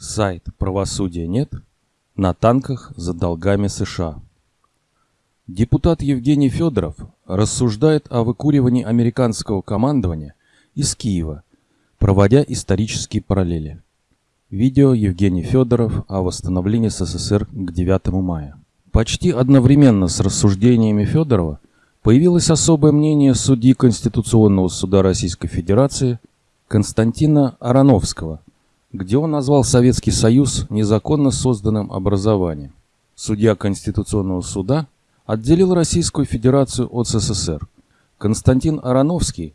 Сайт «Правосудия нет» на танках за долгами США. Депутат Евгений Федоров рассуждает о выкуривании американского командования из Киева, проводя исторические параллели. Видео Евгений Федоров о восстановлении СССР к 9 мая. Почти одновременно с рассуждениями Федорова появилось особое мнение судьи Конституционного суда Российской Федерации Константина Ароновского – где он назвал Советский Союз незаконно созданным образованием. Судья Конституционного суда отделил Российскую Федерацию от СССР. Константин Ароновский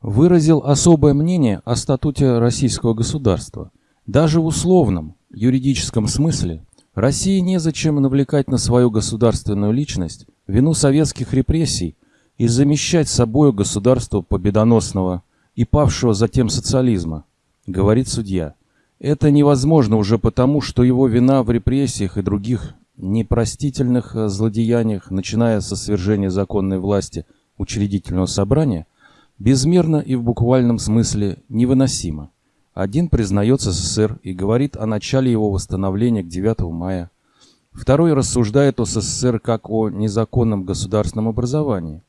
выразил особое мнение о статуте российского государства. Даже в условном, юридическом смысле России незачем навлекать на свою государственную личность вину советских репрессий и замещать собою государство победоносного и павшего затем социализма, говорит судья. Это невозможно уже потому, что его вина в репрессиях и других непростительных э, злодеяниях, начиная со свержения законной власти учредительного собрания, безмерно и в буквальном смысле невыносима. Один признает СССР и говорит о начале его восстановления к 9 мая. Второй рассуждает о СССР как о незаконном государственном образовании.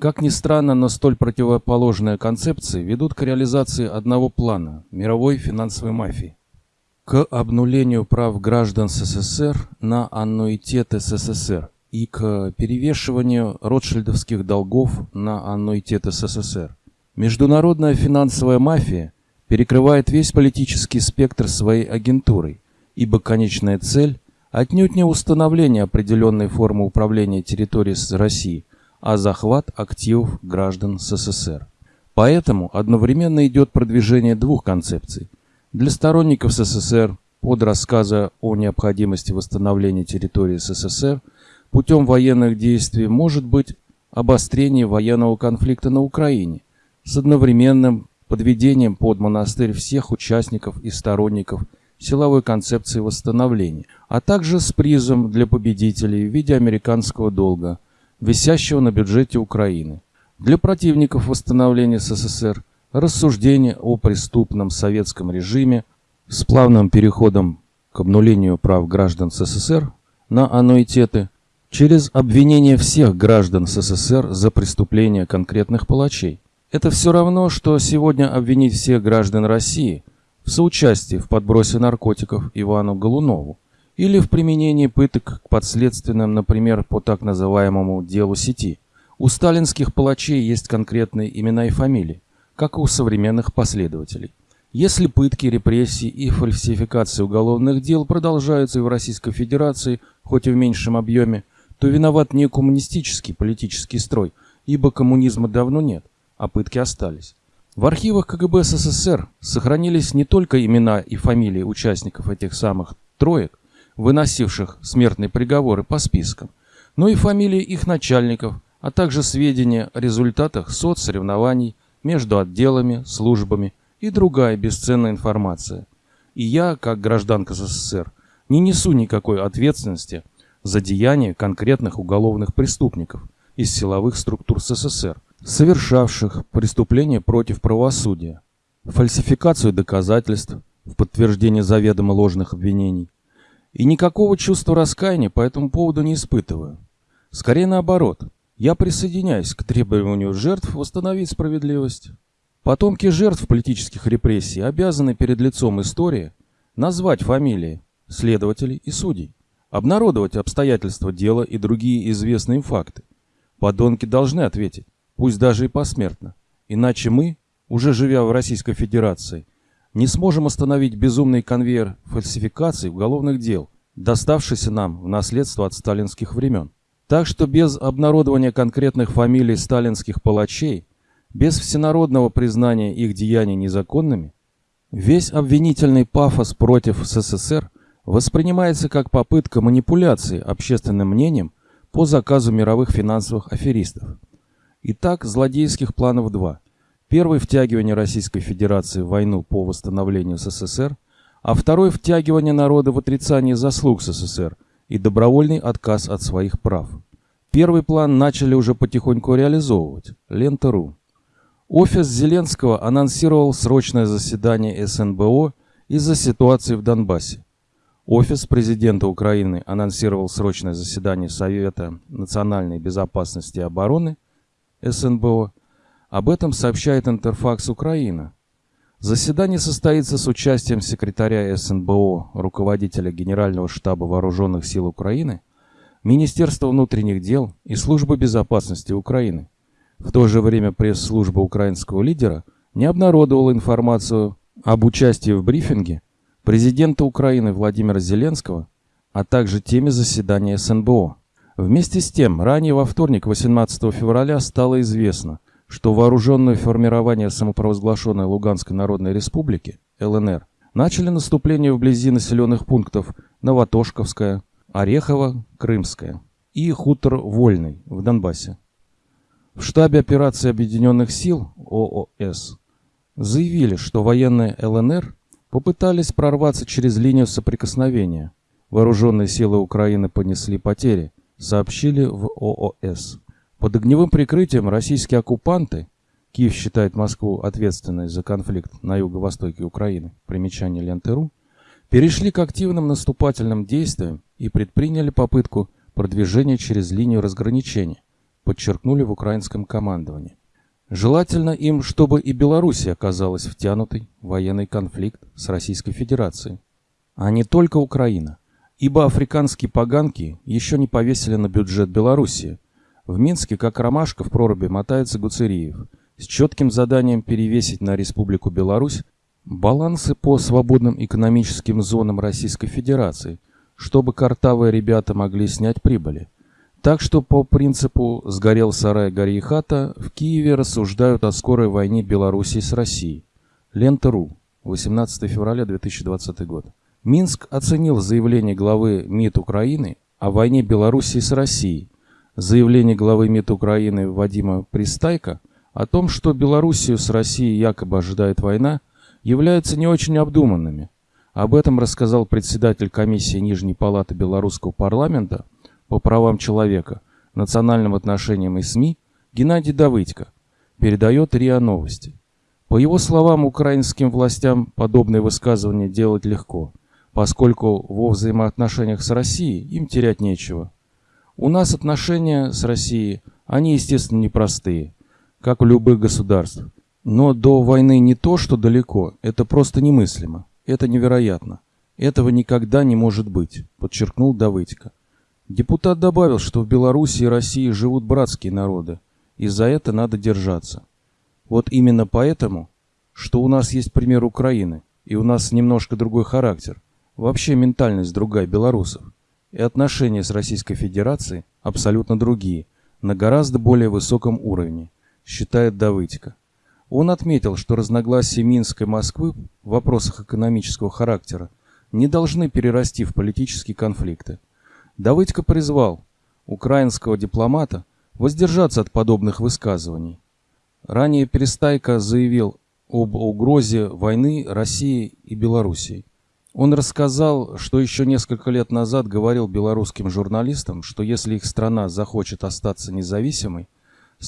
Как ни странно, но столь противоположные концепции ведут к реализации одного плана – мировой финансовой мафии. К обнулению прав граждан СССР на аннуитеты СССР и к перевешиванию ротшильдовских долгов на аннуитеты СССР. Международная финансовая мафия перекрывает весь политический спектр своей агентурой, ибо конечная цель – отнюдь не установление определенной формы управления территорией России – а захват активов граждан СССР. Поэтому одновременно идет продвижение двух концепций. Для сторонников СССР под рассказа о необходимости восстановления территории СССР путем военных действий может быть обострение военного конфликта на Украине с одновременным подведением под монастырь всех участников и сторонников силовой концепции восстановления, а также с призом для победителей в виде американского долга – висящего на бюджете Украины. Для противников восстановления СССР рассуждение о преступном советском режиме с плавным переходом к обнулению прав граждан СССР на аннуитеты через обвинение всех граждан СССР за преступления конкретных палачей. Это все равно, что сегодня обвинить всех граждан России в соучастии в подбросе наркотиков Ивану Голунову или в применении пыток к подследственным, например, по так называемому делу сети. У сталинских палачей есть конкретные имена и фамилии, как у современных последователей. Если пытки, репрессии и фальсификации уголовных дел продолжаются и в Российской Федерации, хоть и в меньшем объеме, то виноват не коммунистический политический строй, ибо коммунизма давно нет, а пытки остались. В архивах КГБ СССР сохранились не только имена и фамилии участников этих самых троек, выносивших смертные приговоры по спискам, но и фамилии их начальников, а также сведения о результатах соцсоревнований между отделами, службами и другая бесценная информация. И я, как гражданка СССР, не несу никакой ответственности за деяния конкретных уголовных преступников из силовых структур СССР, совершавших преступления против правосудия, фальсификацию доказательств в подтверждение заведомо ложных обвинений, и никакого чувства раскаяния по этому поводу не испытываю. Скорее наоборот, я присоединяюсь к требованию жертв восстановить справедливость. Потомки жертв политических репрессий обязаны перед лицом истории назвать фамилии следователей и судей, обнародовать обстоятельства дела и другие известные им факты. Подонки должны ответить, пусть даже и посмертно. Иначе мы, уже живя в Российской Федерации, не сможем остановить безумный конвейер фальсификаций уголовных дел, доставшийся нам в наследство от сталинских времен. Так что без обнародования конкретных фамилий сталинских палачей, без всенародного признания их деяний незаконными, весь обвинительный пафос против СССР воспринимается как попытка манипуляции общественным мнением по заказу мировых финансовых аферистов. Итак, злодейских планов два – Первый – втягивание Российской Федерации в войну по восстановлению СССР, а второй – втягивание народа в отрицание заслуг СССР и добровольный отказ от своих прав. Первый план начали уже потихоньку реализовывать. Лента.ру. Офис Зеленского анонсировал срочное заседание СНБО из-за ситуации в Донбассе. Офис президента Украины анонсировал срочное заседание Совета национальной безопасности и обороны СНБО. Об этом сообщает Интерфакс Украина. Заседание состоится с участием секретаря СНБО, руководителя Генерального штаба Вооруженных сил Украины, Министерства внутренних дел и Службы безопасности Украины. В то же время пресс-служба украинского лидера не обнародовала информацию об участии в брифинге президента Украины Владимира Зеленского, а также теме заседания СНБО. Вместе с тем, ранее во вторник, 18 февраля, стало известно, что вооруженные формирования самопровозглашенной Луганской Народной Республики, ЛНР, начали наступление вблизи населенных пунктов Новотошковская, Орехово, Крымская и хутор Вольный в Донбассе. В штабе операции Объединенных сил ООС заявили, что военные ЛНР попытались прорваться через линию соприкосновения. Вооруженные силы Украины понесли потери, сообщили в ООС. Под огневым прикрытием российские оккупанты, Киев считает Москву ответственной за конфликт на юго-востоке Украины, примечание Ленты.ру, перешли к активным наступательным действиям и предприняли попытку продвижения через линию разграничения, подчеркнули в украинском командовании. Желательно им, чтобы и Беларусь оказалась втянутой в военный конфликт с Российской Федерацией, а не только Украина, ибо африканские поганки еще не повесили на бюджет Белоруссии. В Минске, как ромашка в проруби, мотается Гуцериев с четким заданием перевесить на Республику Беларусь балансы по свободным экономическим зонам Российской Федерации, чтобы картавые ребята могли снять прибыли. Так что по принципу «сгорел сарай, гори и хата» в Киеве рассуждают о скорой войне Белоруссии с Россией. Лента.ру, 18 февраля 2020 год. Минск оценил заявление главы МИД Украины о войне Белоруссии с Россией, заявление главы МИД Украины Вадима Пристайка о том, что Белоруссию с Россией якобы ожидает война, являются не очень обдуманными. Об этом рассказал председатель комиссии Нижней палаты Белорусского парламента по правам человека, национальным отношениям и СМИ Геннадий Давыдько, передает РИА Новости. По его словам, украинским властям подобные высказывания делать легко, поскольку во взаимоотношениях с Россией им терять нечего. У нас отношения с Россией, они, естественно, непростые, как у любых государств. Но до войны не то, что далеко, это просто немыслимо, это невероятно. Этого никогда не может быть, подчеркнул Давыдько. Депутат добавил, что в Беларуси и России живут братские народы, и за это надо держаться. Вот именно поэтому, что у нас есть пример Украины, и у нас немножко другой характер, вообще ментальность другая белорусов, и отношения с Российской Федерацией абсолютно другие, на гораздо более высоком уровне, считает Давыдько. Он отметил, что разногласия Минска и Москвы в вопросах экономического характера не должны перерасти в политические конфликты. Давыдько призвал украинского дипломата воздержаться от подобных высказываний. Ранее Перестайко заявил об угрозе войны России и Белоруссии. Он рассказал, что еще несколько лет назад говорил белорусским журналистам, что если их страна захочет остаться независимой,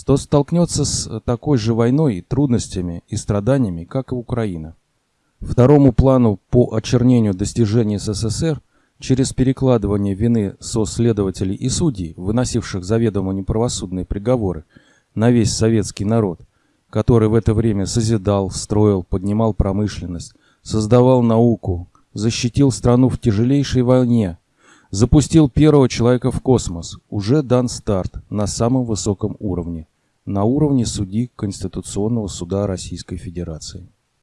то столкнется с такой же войной, трудностями и страданиями, как и Украина. Второму плану по очернению достижений СССР – через перекладывание вины со следователей и судей, выносивших заведомо неправосудные приговоры, на весь советский народ, который в это время созидал, строил, поднимал промышленность, создавал науку, защитил страну в тяжелейшей войне, запустил первого человека в космос, уже дан старт на самом высоком уровне, на уровне судьи Конституционного суда Российской Федерации.